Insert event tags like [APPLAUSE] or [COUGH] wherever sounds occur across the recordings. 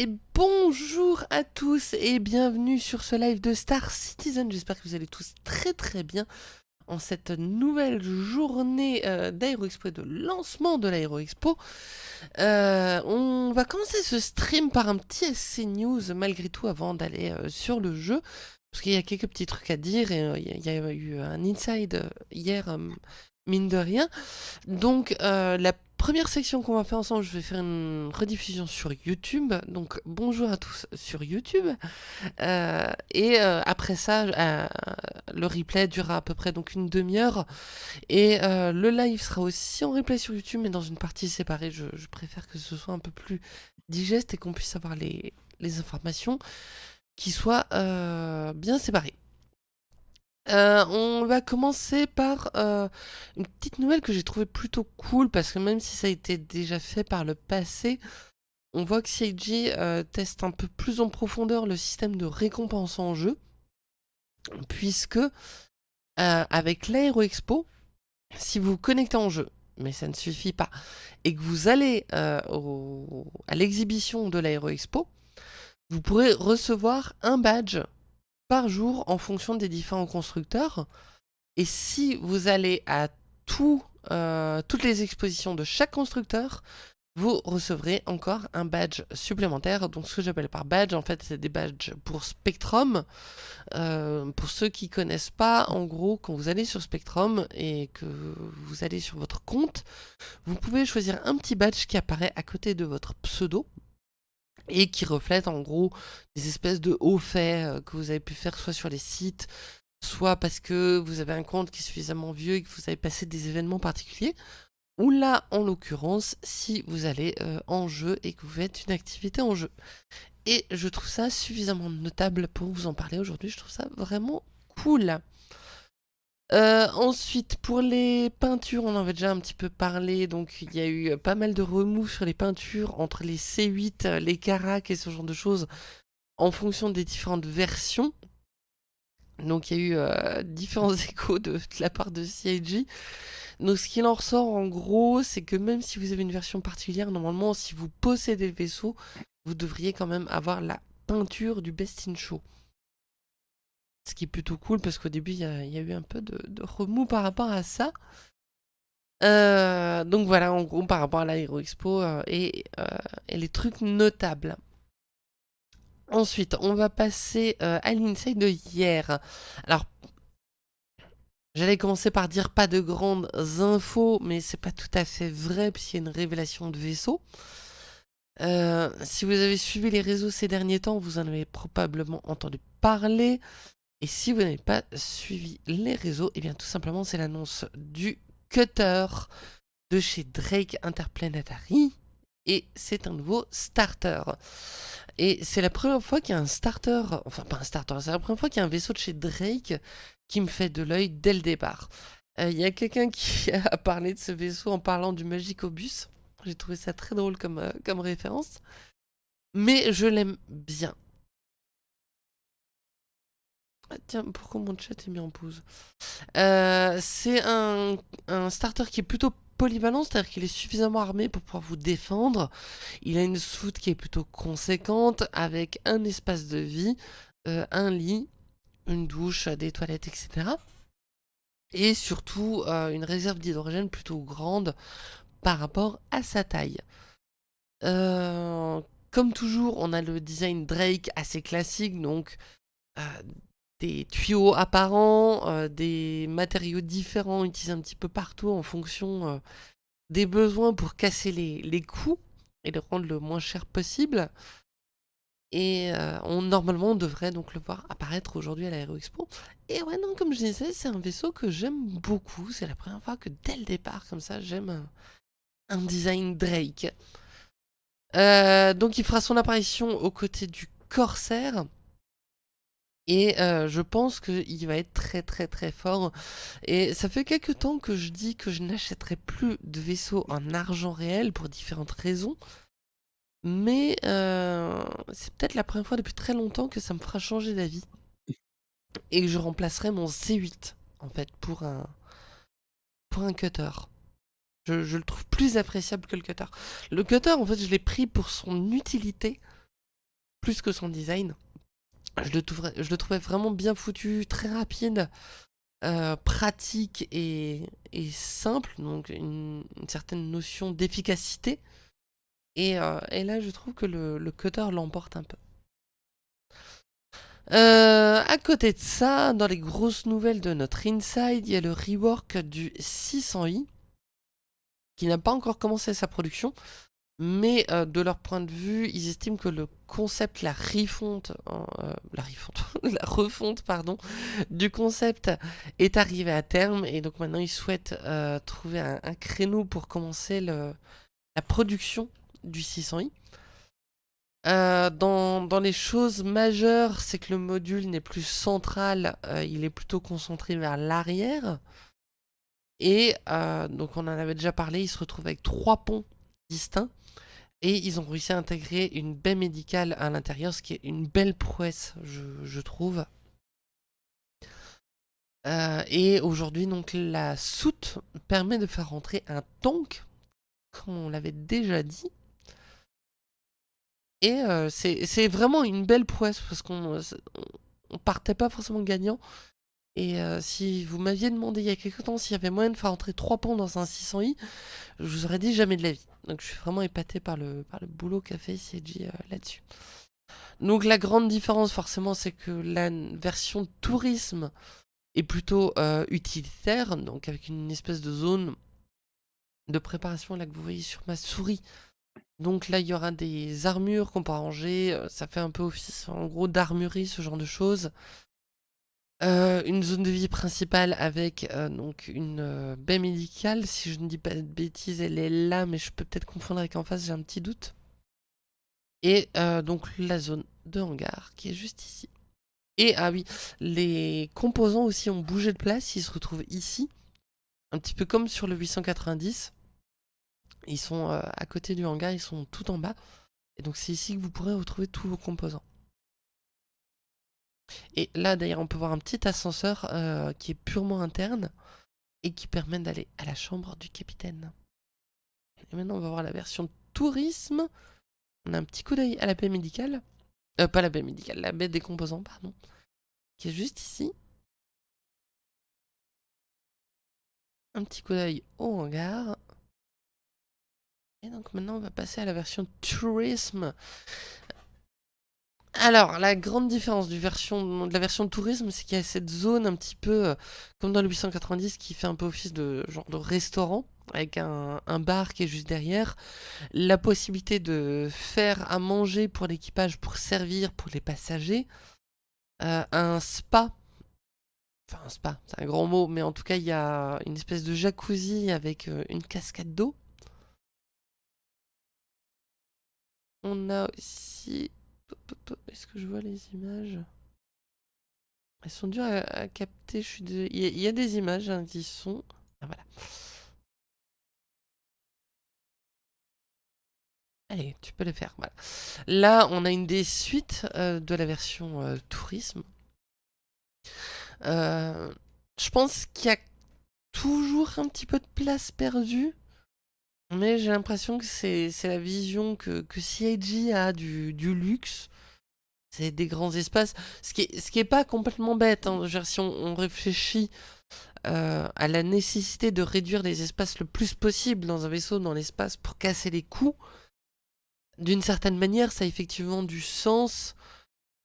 Et bonjour à tous et bienvenue sur ce live de Star Citizen. J'espère que vous allez tous très très bien en cette nouvelle journée euh, d'Aéroexpo et de lancement de l'Aéroexpo. Euh, on va commencer ce stream par un petit SC News malgré tout avant d'aller euh, sur le jeu. Parce qu'il y a quelques petits trucs à dire et euh, il y, a eu un inside hier, mine de rien. Donc la première section qu'on va faire ensemble, je vais faire une rediffusion sur YouTube. Donc bonjour à tous sur YouTube. Euh, et euh, après ça, euh, le replay durera à peu près donc une demi-heure. Et le live sera aussi en replay sur YouTube, mais dans une partie séparée. Je, préfère que ce soit un peu plus digeste et qu'on puisse avoir les informations qui soient bien séparées. Euh, on va commencer par euh, une petite nouvelle que j'ai trouvée plutôt cool parce que même si ça a été déjà fait par le passé, on voit que CIG euh, teste un peu plus en profondeur le système de récompense en jeu puisque avec l'Aero Expo, si vous vous connectez en jeu, mais ça ne suffit pas, et que vous allez à l'exhibition de l'Aero Expo, vous pourrez recevoir un badge par jour en fonction des différents constructeurs. Et si vous allez à euh, toutes les expositions de chaque constructeur, vous recevrez encore un badge supplémentaire. Donc ce que j'appelle par badge, en fait, c'est des badges pour Spectrum. Euh, pour ceux qui connaissent pas, en gros, quand vous allez sur Spectrum et que vous allez sur votre compte, vous pouvez choisir un petit badge qui apparaît à côté de votre pseudo et qui reflète en gros des espèces de hauts faits euh, que vous avez pu faire soit sur les sites, soit parce que vous avez un compte qui est suffisamment vieux et que vous avez passé des événements particuliers, ou là en l'occurrence si vous allez euh, en jeu et que vous faites une activité en jeu. Et je trouve ça suffisamment notable pour vous en parler aujourd'hui, je trouve ça vraiment cool. Euh, ensuite, pour les peintures, on en avait déjà un petit peu parlé, donc il y a eu pas mal de remous sur les peintures entre les C8, les Carac et ce genre de choses, en fonction des différentes versions. Donc il y a eu euh, différents [LAUGHS] échos de, la part de CIG. Donc ce qu'il en ressort en gros, c'est que même si vous avez une version particulière, normalement si vous possédez le vaisseau, vous devriez quand même avoir la peinture du Best in Show. Ce qui est plutôt cool parce qu'au début, il y, a eu un peu de, remous par rapport à ça. Euh, donc voilà, en gros, par rapport à l'Aero Expo euh, et, euh, et, les trucs notables. Ensuite, on va passer à l'inside de hier. Alors, j'allais commencer par dire pas de grandes infos, mais c'est pas tout à fait vrai puisqu'il y a une révélation de vaisseau. si vous avez suivi les réseaux ces derniers temps, vous en avez probablement entendu parler. Et si vous n'avez pas suivi les réseaux, et eh bien tout simplement c'est l'annonce du cutter de chez Drake Interplanetary. Et c'est un nouveau starter. Et c'est la première fois qu'il y a un starter, enfin pas un starter, c'est la première fois qu'il y a un vaisseau de chez Drake qui me fait de l'œil dès le départ. Euh, il y a quelqu'un qui [LAUGHS] a parlé de ce vaisseau en parlant du Magicobus. J'ai trouvé ça très drôle comme, euh, comme référence. Mais je l'aime bien. Ah, tiens, pourquoi mon chat est mis en pause euh, C'est un, starter qui est plutôt polyvalent, c'est-à-dire qu'il est suffisamment armé pour pouvoir vous défendre. Il a une soute qui est plutôt conséquente, avec un espace de vie, euh, un lit, une douche, des toilettes, etc. Et surtout, euh, une réserve d'hydrogène plutôt grande par rapport à sa taille. comme toujours, on a le design Drake assez classique, donc des tuyaux apparents, euh, des matériaux différents utilisés un petit peu partout en fonction euh, des besoins pour casser les, les coûts et les rendre le moins cher possible. Et euh, normalement, on devrait donc le voir apparaître aujourd'hui à l'Aéro Expo. Et ouais, non, comme je disais, c'est un vaisseau que j'aime beaucoup. C'est la première fois que dès le départ, comme ça, j'aime un, un, design Drake. donc il fera son apparition aux côtés du Corsair. Et euh, je pense qu'il va être très très très fort. Et ça fait quelques temps que je dis que je n'achèterai plus de vaisseaux en argent réel pour différentes raisons. Mais euh, c'est peut-être la première fois depuis très longtemps que ça me fera changer d'avis. Et que je remplacerai mon C8 en fait pour un, pour un cutter. Je, je le trouve plus appréciable que le cutter. Le cutter en fait je l'ai pris pour son utilité plus que son design. Je le, trouvais, vraiment bien foutu, très rapide, euh, pratique et, simple, donc une, certaine notion d'efficacité. Et, euh, là, je trouve que le, cutter l'emporte un peu. Euh, à côté de ça, dans les grosses nouvelles de notre Inside, il y a le rework du 600i, qui n'a pas encore commencé sa production, mais euh, de leur point de vue, ils estiment que le concept, la refonte, euh, [LAUGHS] la refonte, pardon, du concept est arrivé à terme et donc maintenant ils souhaitent euh, trouver un, créneau pour commencer la production du 600i. Dans, dans, les choses majeures, c'est que le module n'est plus central, il est plutôt concentré vers l'arrière. Et donc on en avait déjà parlé, il se retrouve avec trois ponts distincts. Et ils ont réussi à intégrer une baie médicale à l'intérieur, ce qui est une belle prouesse, je, trouve. Euh, et aujourd'hui, donc la soute permet de faire rentrer un tank, comme on l'avait déjà dit. Et euh, c'est vraiment une belle prouesse, parce qu'on on partait pas forcément gagnant. Et euh, si vous m'aviez demandé il y a quelques temps s'il y avait moyen de faire entrer 3 ponts dans un 600i, je vous aurais dit jamais de la vie. Donc je suis vraiment épaté par le, boulot qu'a fait CG euh, là-dessus. Donc la grande différence forcément c'est que la version tourisme est plutôt euh, utilitaire, donc avec une espèce de zone de préparation là que vous voyez sur ma souris. Donc là il y aura des armures qu'on peut ranger, ça fait un peu office en gros d'armurerie, ce genre de choses. Euh, une zone de vie principale avec euh, une euh, baie médicale. Si je ne dis pas de bêtises, elle est là, mais je peux peut-être confondre avec en face, j'ai un petit doute. Et donc la zone de hangar qui est juste ici. Et ah oui, les composants aussi ont bougé de place, ils se retrouvent ici. Un petit peu comme sur le 890. Ils sont à côté du hangar, ils sont tout en bas. Et donc c'est ici que vous pourrez retrouver tous vos composants. Et là d'ailleurs on peut voir un petit ascenseur euh, qui est purement interne et qui permet d'aller à la chambre du capitaine. Et maintenant on va voir la version tourisme. On a un petit coup d'œil à la baie médicale. Euh, pas la baie médicale, la baie des composants, pardon. Qui est juste ici. Un petit coup d'œil au hangar. Et donc maintenant on va passer à la version tourisme. Alors, la grande différence de la version de tourisme, c'est qu'il y a cette zone un petit peu, euh, comme dans le 890, qui fait un peu office de genre de restaurant, avec un, bar qui est juste derrière. La possibilité de faire à manger pour l'équipage, pour servir pour les passagers. Euh, un spa. Enfin, un spa, c'est un grand mot, mais en tout cas, il y a une espèce de jacuzzi avec euh, une cascade d'eau. On a aussi est-ce que je vois les images? Elles sont dures à, capter. Je suis il, y a, des images hein, qui sont. Ah, voilà. Allez, tu peux le faire. Voilà. Là, on a une des suites euh, de la version euh, tourisme. Euh, je pense qu'il y a toujours un petit peu de place perdue. Mais j'ai l'impression que c'est la vision que, que CIG a du, du luxe. C'est des grands espaces. Ce qui est, ce qui est pas complètement bête. Hein. si on, réfléchit euh, à la nécessité de réduire les espaces le plus possible dans un vaisseau, dans l'espace, pour casser les coûts, d'une certaine manière, ça a effectivement du sens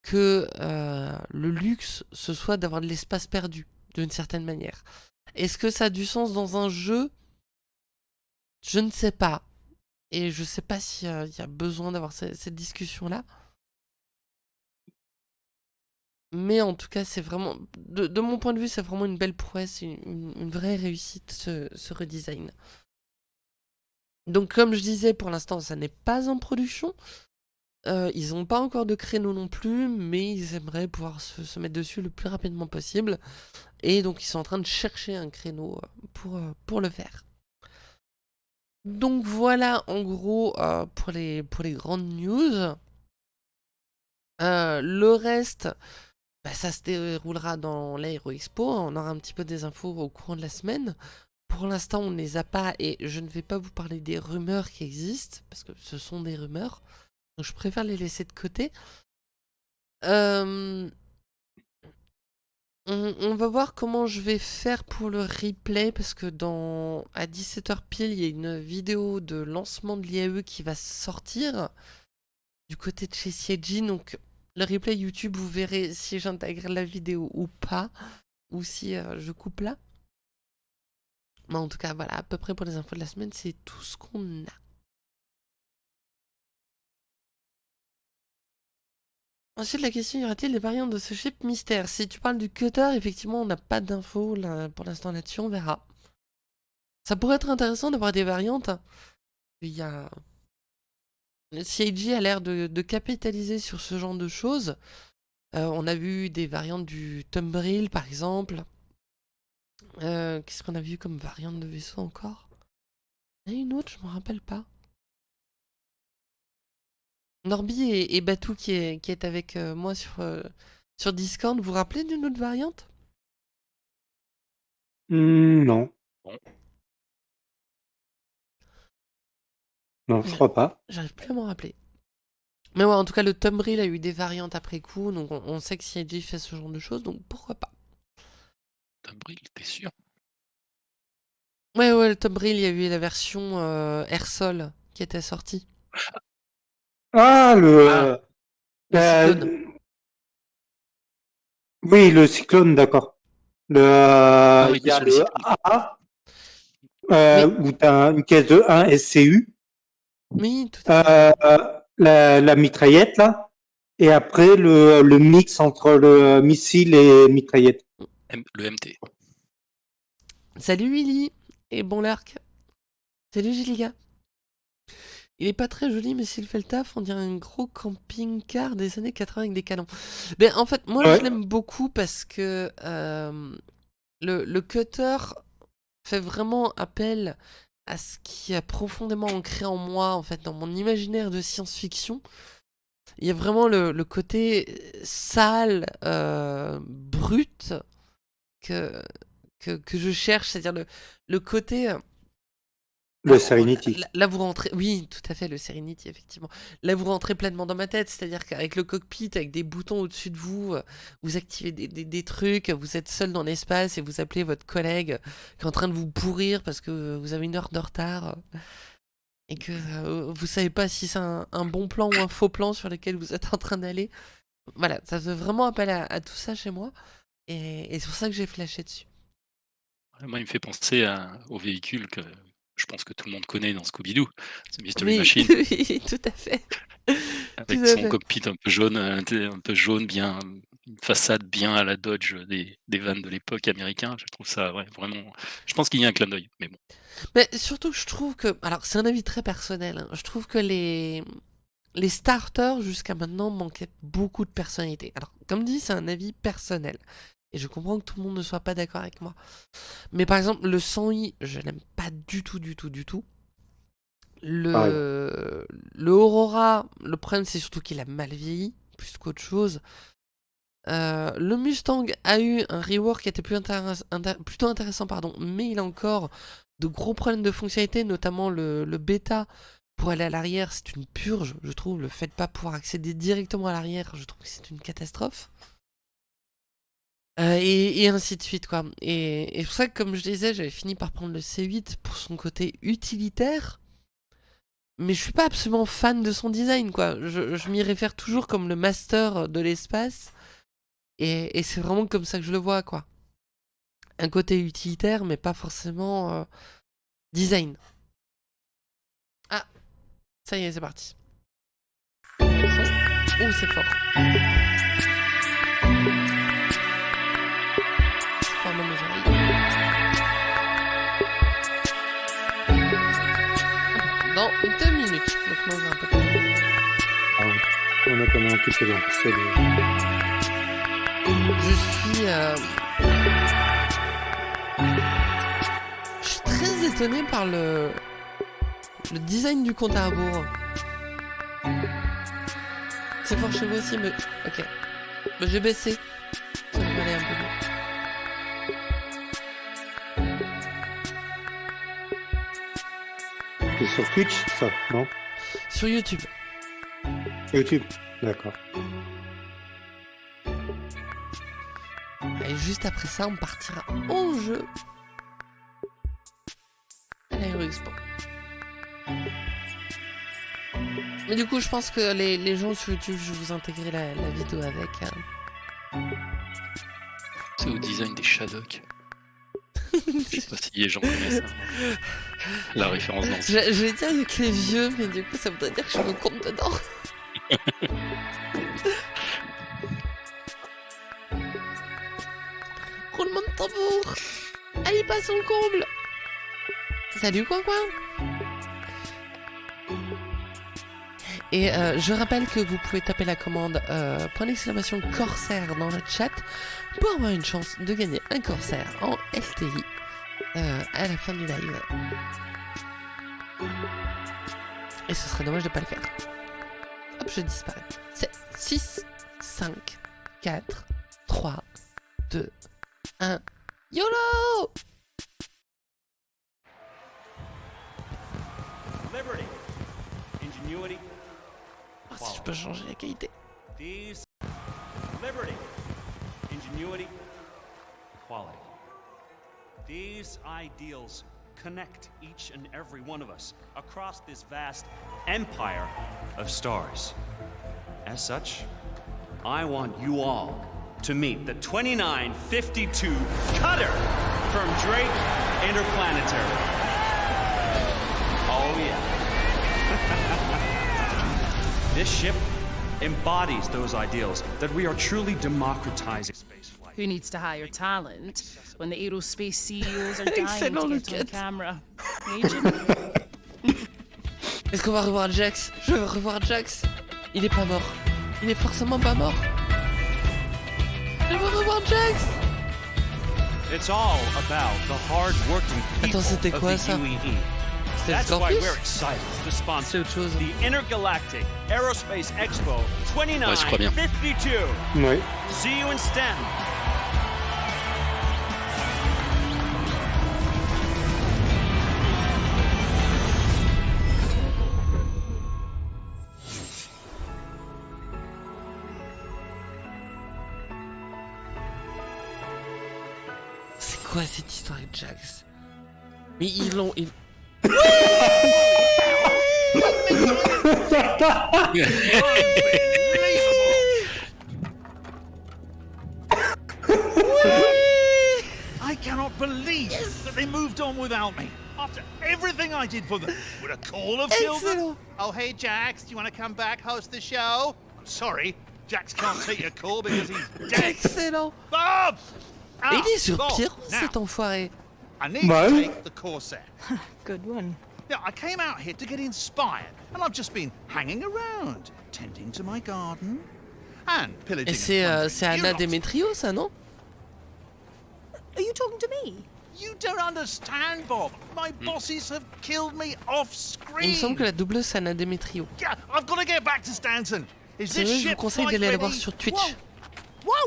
que euh, le luxe, ce soit d'avoir de l'espace perdu, d'une certaine manière. Est-ce que ça a du sens dans un jeu je ne sais pas. Et je ne sais pas s'il y, a besoin d'avoir cette, discussion-là. Mais en tout cas, c'est vraiment... De, mon point de vue, c'est vraiment une belle prouesse, une, vraie réussite, ce, redesign. Donc comme je disais, pour l'instant, ça n'est pas en production. Euh, ils n'ont pas encore de créneau non plus, mais ils aimeraient pouvoir se, mettre dessus le plus rapidement possible. Et donc ils sont en train de chercher un créneau pour, euh, pour le faire. Donc voilà en gros euh, pour, les, grandes news. Euh, le reste, bah, ça se déroulera dans l'Aero Expo. On aura un petit peu des infos au courant de la semaine. Pour l'instant, on ne les a pas et je ne vais pas vous parler des rumeurs qui existent parce que ce sont des rumeurs. Donc je préfère les laisser de côté. Euh, on, va voir comment je vais faire pour le replay parce que dans à 17h pile, il y a une vidéo de lancement de l'IAE qui va sortir du côté de chez CIG. Donc le replay YouTube, vous verrez si j'intègre la vidéo ou pas, ou si euh, je coupe là. Mais en tout cas, voilà, à peu près pour les infos de la semaine, c'est tout ce qu'on a. Ensuite, la question, y aura-t-il des variantes de ce chip mystère? Si tu parles du cutter, effectivement, on n'a pas d'infos pour l'instant là-dessus, on verra. Ça pourrait être intéressant d'avoir des variantes. Il y a... CIG a l'air de, capitaliser sur ce genre de choses. Euh, on a vu des variantes du Tumbril, par exemple. Euh, qu'est-ce qu'on a vu comme variante de vaisseau encore? Il y en a une autre, je me rappelle pas. Norby et, Batou qui est, qui est avec euh, moi sur, euh, sur Discord, vous vous rappelez d'une autre variante? Mmh, Non. Non, je crois pas. J'arrive plus à m'en rappeler. Mais ouais, en tout cas, le Tumbril a eu des variantes après coup, donc on, sait que CIG fait ce genre de choses, donc pourquoi pas. Tumbril, t'es sûr? Ouais, ouais, le Tumbril, il y a eu la version euh, Airsol qui était sortie. [LAUGHS] Ah, le. Ah. Euh, oui, le cyclone, d'accord. Le, ah il y a le A, euh, où tu as une caisse de 1 SCU. Oui, tout à fait. Euh, la, la, mitraillette, là. Et après, le, le, mix entre le missile et mitraillette. le MT. Salut Willy et bon l'arc. Salut Gilga. Il est pas très joli, mais s'il fait le taf, on dirait un gros camping-car des années 80 avec des canons. Mais en fait, moi, je l'aime beaucoup parce que euh, le, cutter fait vraiment appel à ce qui est profondément ancré en moi, en fait, dans mon imaginaire de science-fiction. Il y a vraiment le, côté sale, euh, brut, que, que, je cherche, c'est-à-dire le, le côté le Serenity. Là, vous rentrez, oui, tout à fait, le Serenity, effectivement. Là, vous rentrez pleinement dans ma tête, c'est-à-dire qu'avec le cockpit, avec des boutons au-dessus de vous, euh, vous activez des, trucs, vous êtes seul dans l'espace et vous appelez votre collègue qui est en train de vous pourrir parce que vous avez une heure de retard et que euh, vous savez pas si c'est un, bon plan ou un faux plan sur lequel vous êtes en train d'aller. Voilà, ça fait vraiment appel à, tout ça chez moi et, c'est pour ça que j'ai flashé dessus. Moi, il me fait penser au véhicule que je pense que tout le monde connaît dans Scooby-Doo, c'est Mystery Machine. [LAUGHS] oui, tout à fait. Avec son cockpit un peu jaune, un peu jaune, bien, une façade bien à la Dodge des, des vannes de l'époque américain. Je trouve ça vraiment. Je pense qu'il y a un clin d'œil, mais bon. Mais surtout, je trouve que. Alors, c'est un avis très personnel. Hein. Je trouve que les. Les starters jusqu'à maintenant manquaient beaucoup de personnalité. Alors, comme dit, c'est un avis personnel. Et je comprends que tout le monde ne soit pas d'accord avec moi. Mais par exemple, le 100i, je l'aime pas du tout, du tout, du tout. Le, le Aurora, le problème c'est surtout qu'il a mal vieilli, plus qu'autre chose. Euh, le Mustang a eu un rework qui était plus plutôt intéressant, pardon, mais il a encore de gros problèmes de fonctionnalité, notamment le, le bêta pour aller à l'arrière, c'est une purge, je trouve. Le fait de pas pouvoir accéder directement à l'arrière, je trouve que c'est une catastrophe. Euh, et, ainsi de suite, quoi. Et, et pour ça que, comme je disais, j'avais fini par prendre le C8 pour son côté utilitaire. Mais je suis pas absolument fan de son design, quoi. Je, m'y réfère toujours comme le master de l'espace. Et, c'est vraiment comme ça que je le vois, quoi. Un côté utilitaire, mais pas forcément euh, design. Ah, ça y est, c'est parti. Oh, c'est fort. Deux minutes. Donc moi j'ai un peu ah, On a quand même un petit peu Je suis... Euh... Je suis très étonné par le... Le design du compte à rebours. C'est fort chez vous aussi, mais... Ok. J'ai baissé. Sur Twitch, ça, non Sur YouTube. YouTube, d'accord. Et juste après ça, on partira en jeu à l'Aéroexpo. Mais du coup, je pense que les, les gens sur YouTube, je vais vous intégrer la, la vidéo avec. Hein. C'est au design des Shadok. [LAUGHS] je sais pas si les gens connaissent hein, la référence dans Je, je vais dire avec les vieux, mais du coup, ça voudrait dire que je me compte dedans. [LAUGHS] Roulement de tambour. Allez, passe au comble. Salut, coin coin Et euh, je rappelle que vous pouvez taper la commande euh, point d'exclamation Corsair dans le chat pour avoir une chance de gagner un Corsair en LTI euh, à la fin du live. Et ce serait dommage de pas le faire. Hop, je disparais. C'est 6, 5, 4, 3, 2, 1. YOLO Liberty, ingenuity, oh, Si je peux changer la qualité. liberty, ingenuity, quality. These ideals connect each and every one of us across this vast empire of stars. As such, I want you all to meet the 2952 Cutter from Drake Interplanetary. Oh, yeah. [LAUGHS] this ship embodies those ideals that we are truly democratizing spaceflight. Who needs to hire talent when the aerospace CEOs are [LAUGHS] dying to get on Lucas. camera? [LAUGHS] Agent? Est-ce qu'on va revoir Jax Je veux revoir Jax. Il est pas mort. Il est forcément pas mort. Je veux revoir Jax It's all about the hard-working people Attends, c'était of quoi, the ça UEE. C'était That's why Scorpius we're excited to C'est sponsor autre chose. the Intergalactic Aerospace Expo Ouais, je crois bien. 2952. Oui. See you in STEM. Quoi cette histoire avec Jax Mais ils l'ont. ils- [LAUGHS] I cannot believe that they moved on without me. After everything I did for them, would a call have killed them? Oh, hey, Jax, do you want to come back, host the show? I'm sorry, Jax can't take your call because he's dead. Excellent Bob! Et Ah, il est sur Pierrot, cet enfoiré I need Well. to take the Corsair. [LAUGHS] Good one. Now, I came out here to get inspired, and I've just been hanging around, tending to my garden, and pillaging. Et c'est euh, c'est Anna. Demetrio, ça, non? Are you talking to me? You don't understand, Bob. My bosses have killed me off Il me semble screen. que la doubleuse, c'est Anna Demetrio. Yeah, I've got to get back to Stanton. Is C'est this vrai, je vous conseille d'aller la voir sur Twitch. Whoa!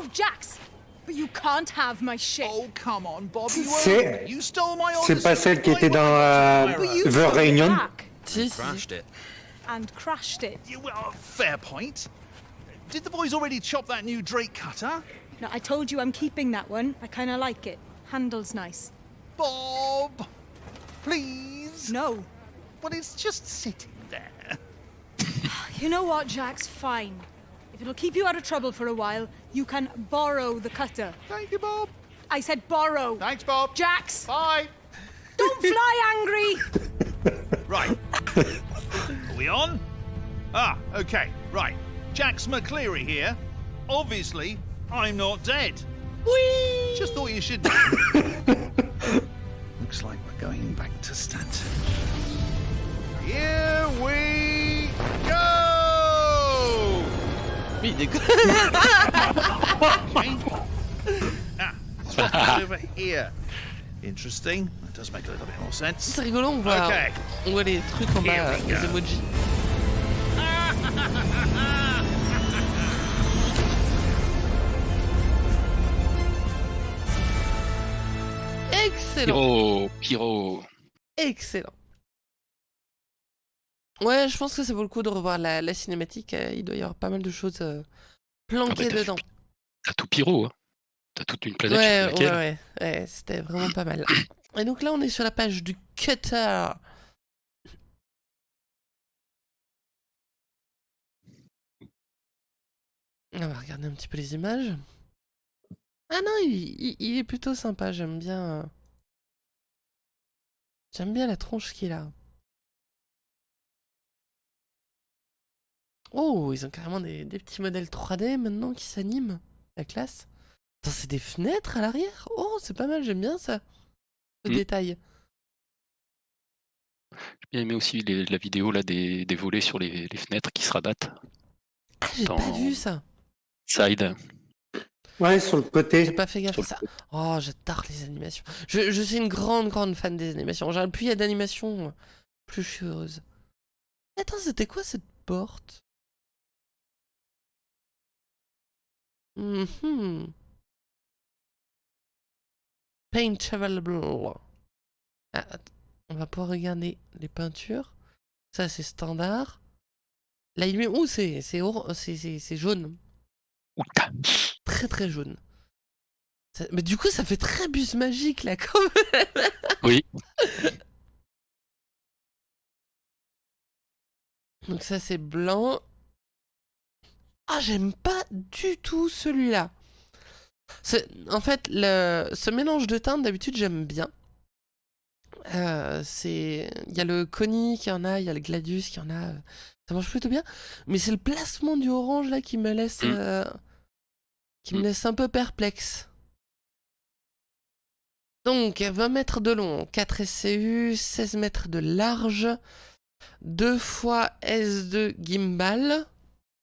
Whoa, Jax! But you can't have my ship. Oh, come on, Bobby. You C'est- owned it. You stole my C'est Odyssey. pas celle qui Why était dans euh, But you you The took it Reunion back Si, si. it. and crashed it. You, well, fair point. Did the boys already chop that new Drake cutter? No, I told you I'm keeping that one. I kind of like it. Handle's nice. Bob, please. No. Well, it's just sitting there. [SIGHS] You know what, Jax? Fine. If it'll keep you out of trouble for a while, you can borrow the cutter. Thank you, Bob. I said borrow. Thanks, Bob. Jax! Bye. Don't [LAUGHS] fly angry! Right. Are we on? Ah, okay. Right. Jax McCleary here. Obviously, I'm not dead. Whee! Just thought you should. [LAUGHS] Looks like we're going back to Stanton. Here we Oui, il déconne. Over here. Interesting. That does make a little bit more sense. C'est rigolo, on voit, Okay. on voit les trucs en bas, les emojis. Excellent, Pyro, pyro. excellent. Ouais, je pense que ça vaut le coup de revoir la, la cinématique. euh, Il doit y avoir pas mal de choses euh, Ah bah, planquées dedans. T'as tout pyro. Hein. T'as toute une planète. Ouais, ouais, ouais, ouais c'était vraiment pas mal. Et donc là, on est sur la page du Cutter. On va regarder un petit peu les images. Ah non, il, est plutôt sympa, j'aime bien... Euh, j'aime bien la tronche qu'il a. Oh, ils ont carrément des, petits modèles 3D maintenant qui s'animent. La classe. c'est des fenêtres à l'arrière? Oh, c'est pas mal, j'aime bien ça. Ce mm. détail. J'ai bien aimé aussi la vidéo là des, volets sur les, fenêtres qui se rabattent. Ah, j'ai pas vu ça. Side. Ouais, sur le côté. J'ai pas fait gaffe à ça. Oh, j'adore les animations. Je, je, suis une grande, grande fan des animations. Genre, plus il y a d'animations, plus je suis heureuse. Attends, c'était quoi cette porte? -hmm. Paint available. Ah, on va pouvoir regarder les peintures. Ça, c'est standard. Là, il met... Ouh, c'est jaune. Très très jaune. Mais du coup, ça fait très bus magique là, quand même. Oui. Donc ça, c'est blanc. Ah, j'aime pas du tout celui-là. En fait, le... ce mélange de teintes, d'habitude, j'aime bien. Euh, c'est il y a le Connie qui en a, il y a le Gladius qui en a. Ça marche plutôt bien. Mais c'est le placement du orange là qui me laisse mm. euh, qui me mm. laisse un peu perplexe. Donc 20 mètres de long, 4 SCU, 16 mètres de large, 2 fois S2 gimbal.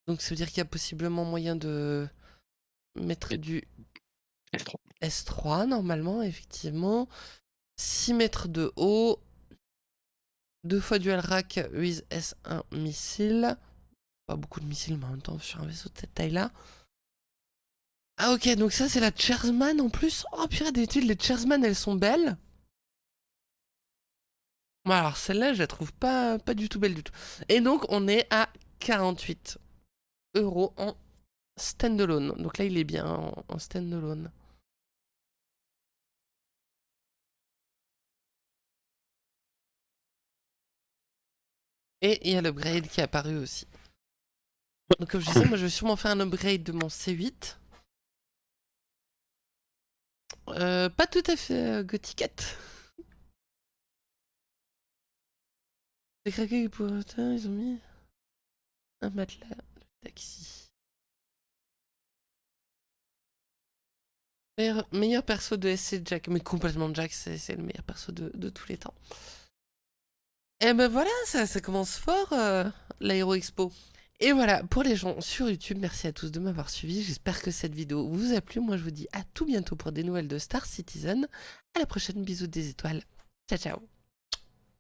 Donc ça veut dire qu'il y a possiblement moyen de mettre du S3. S3 normalement, effectivement. 6 mètres de haut. 2 fois dual rack with S1 missile. Pas beaucoup de missiles, mais en même temps sur un vaisseau de cette taille-là. Ah ok, donc ça c'est la Chersman en plus. Oh purée, d'habitude les Chersman elles sont belles. Bon alors celle-là je la trouve pas, pas du tout belle du tout. Et donc on est à 48 euros en standalone. Donc là il est bien en, en standalone. Et il y a l'upgrade qui est apparu aussi. Donc comme je disais, moi je vais sûrement faire un upgrade de mon C8. Euh, pas tout à fait euh, gothiquette. Les craqués pour ils ont mis un matelas, taxi. Meilleur, perso de SC Jack, mais complètement Jack, c'est le meilleur perso de, tous les temps. Et ben voilà, ça, ça commence fort, euh, l'Aéro Expo. Et voilà, pour les gens sur YouTube, merci à tous de m'avoir suivi. J'espère que cette vidéo vous a plu. Moi, je vous dis à tout bientôt pour des nouvelles de Star Citizen. À la prochaine, bisous des étoiles. Ciao, ciao